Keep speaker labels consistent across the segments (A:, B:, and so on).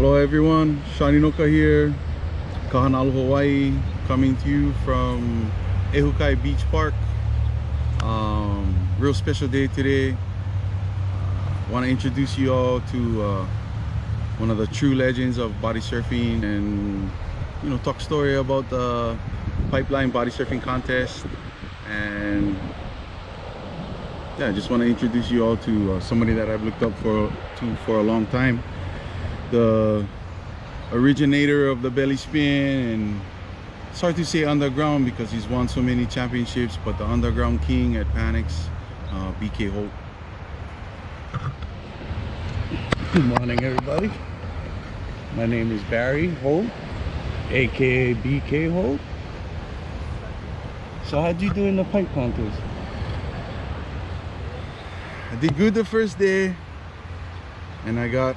A: Hello everyone, Shaninoka here, Kahanalu, Hawaii, coming to you from Ehukai Beach Park. Um, real special day today. Uh, Want to introduce you all to uh, one of the true legends of body surfing and you know talk story about the pipeline body surfing contest and yeah I just want to introduce you all to uh, somebody that I've looked up for to for a long time the originator of the belly spin and it's hard to say underground because he's won so many championships but the underground king at Panics uh, BK Holt
B: Good morning, everybody. My name is Barry Holt, aka BK Holt. So, how'd you do in the pipe contest?
A: I did good the first day and I got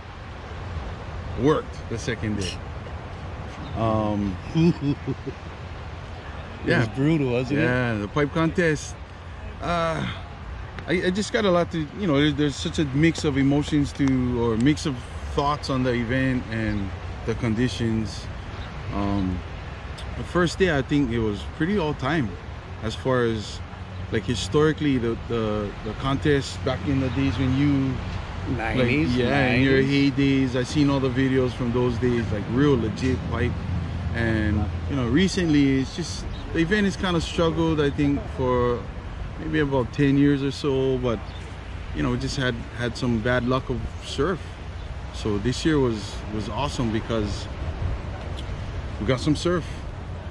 A: worked the second day. Um
B: It
A: yeah
B: was brutal, wasn't it?
A: yeah the pipe contest. Uh I, I just got a lot to you know there's, there's such a mix of emotions to or mix of thoughts on the event and the conditions. Um the first day i think it was pretty all time as far as like historically the the, the contest back in the days when you like,
B: 90s,
A: yeah in your
B: 90s.
A: heydays i seen all the videos from those days like real legit pipe and you know recently it's just the event has kind of struggled i think for maybe about 10 years or so but you know we just had had some bad luck of surf so this year was was awesome because we got some surf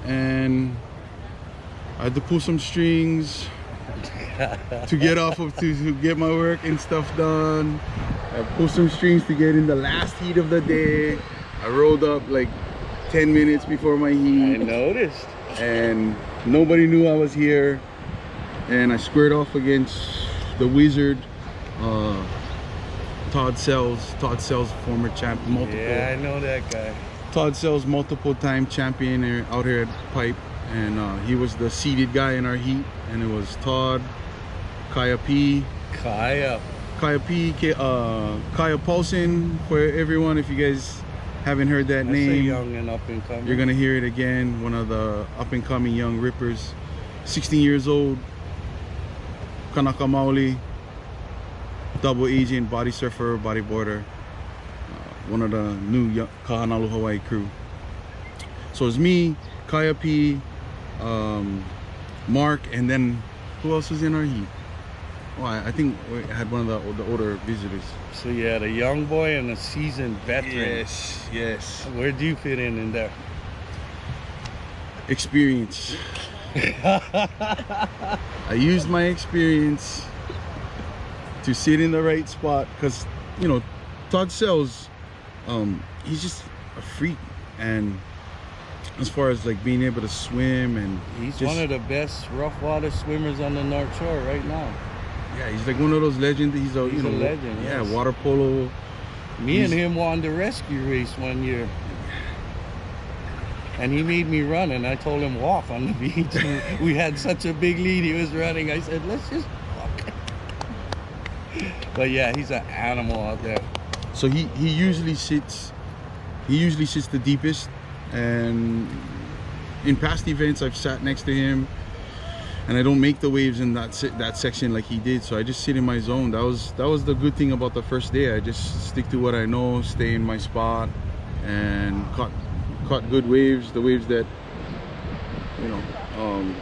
A: and i had to pull some strings to get off of to, to get my work and stuff done i pulled some strings to get in the last heat of the day i rolled up like 10 minutes before my heat.
B: I noticed.
A: and nobody knew I was here and I squared off against the wizard uh, Todd Sells Todd Sells former champ multiple
B: Yeah, I know that guy.
A: Todd Sells multiple time champion out here at Pipe and uh, he was the seeded guy in our heat and it was Todd Kaya P
B: Kaya.
A: Kaya P K, uh, Kaya Paulson for everyone if you guys haven't heard that
B: That's
A: name
B: young and up and coming.
A: you're gonna hear it again. One of the up and coming young rippers, 16 years old, Kanaka Maoli, double agent, body surfer, bodyboarder, uh, one of the new Kahanalu Hawaii crew. So it's me, Kaya P, um, Mark, and then who else was in our heat? I, I think we had one of the, the older visitors.
B: So, you had a young boy and a seasoned veteran.
A: yes.
B: Yes. Where do you fit in in there?
A: Experience. I used my experience to sit in the right spot because you know Todd Sells um he's just a freak and as far as like being able to swim and
B: He's
A: just-
B: one of the best rough water swimmers on the North Shore right now.
A: Yeah he's like one of those legends he's a
B: He's
A: you
B: a
A: know
B: legend,
A: yeah
B: yes.
A: water polo
B: Me and him won the rescue race one year. And he made me run and I told him walk on the beach. we had such a big lead, he was running. I said, let's just walk. but yeah, he's an animal out there.
A: so he he usually sits he usually sits the deepest and in past events I've sat next to him and I don't make the waves in that that section like he did so I just sit in my zone that was that was the good thing about the first day I just stick to what I know stay in my spot and caught caught good waves the waves that you know um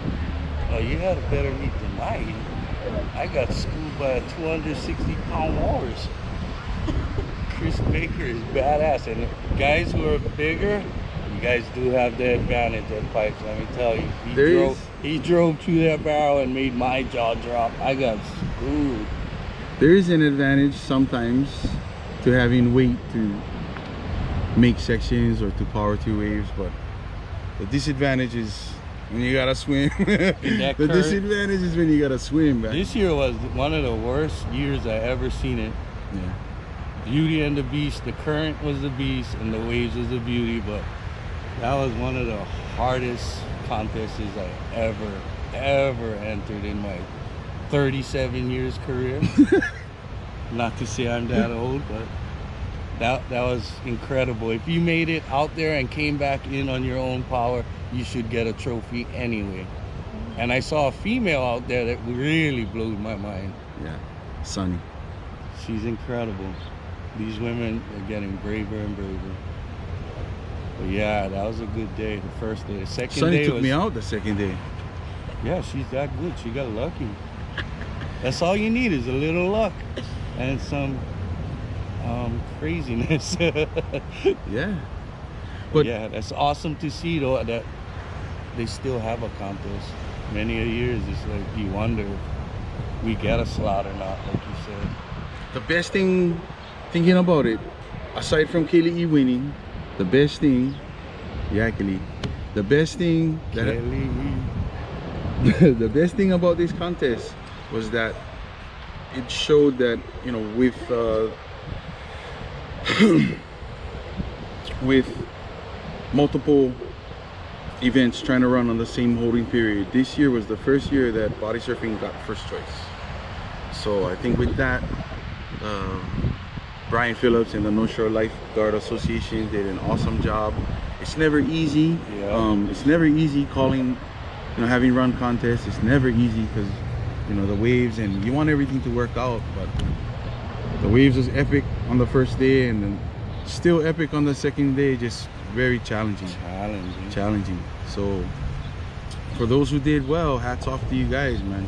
B: Oh, you had a better heat than heat. I got schooled by a 260 pound walrus. Chris Baker is badass. And guys who are bigger, guys do have the advantage at pipes, let me tell you. He
A: There
B: drove,
A: is-
B: he drove through that barrel and made my jaw drop. I got screwed.
A: there is an advantage sometimes to having weight to make sections or to power through waves but the disadvantage is when you gotta swim the
B: current-
A: disadvantage is when you gotta swim man.
B: This year was one of the worst years I ever seen it.
A: yeah
B: Beauty and the Beast. The current was the beast, and the waves was the beauty. But that was one of the hardest contests I ever, ever entered in my 37 years career. Not to say I'm that old, but That that was incredible. If you made it out there and came back in on your own power, you should get a trophy anyway. And I saw a female out there that really blew my mind.
A: Yeah, Sunny.
B: She's incredible. These women are getting braver and braver. But yeah, that was a good day. The first day. The second
A: Sunny
B: day
A: took
B: was
A: me out the second day.
B: yeah, she's that good. She got lucky. That's all you need is a little luck and some um, craziness.
A: Yeah. But
B: yeah, that's awesome to see though that they still have a contest. Many a years, it's like you wonder if we get a slot or not, like you said.
A: the best thing, thinking about it, aside from Kaylee E winning, the best thing, yeah, Kaylee, the best thing that
B: Kelly,
A: the best thing about this contest was that it showed that you know with uh, with multiple events trying to run on the same holding period this year was the first year that body surfing got first choice. So i think with that uh, brian phillips and the north shore lifeguard association did an awesome job. It's never easy.
B: Yeah.
A: um, it's never easy calling you know having run contests. It's never easy because you know the waves and you want everything to work out but the waves was epic on the first day and then still epic on the second day. Just very challenging.
B: Challenging.
A: challenging. So for those who did well hats off to you guys man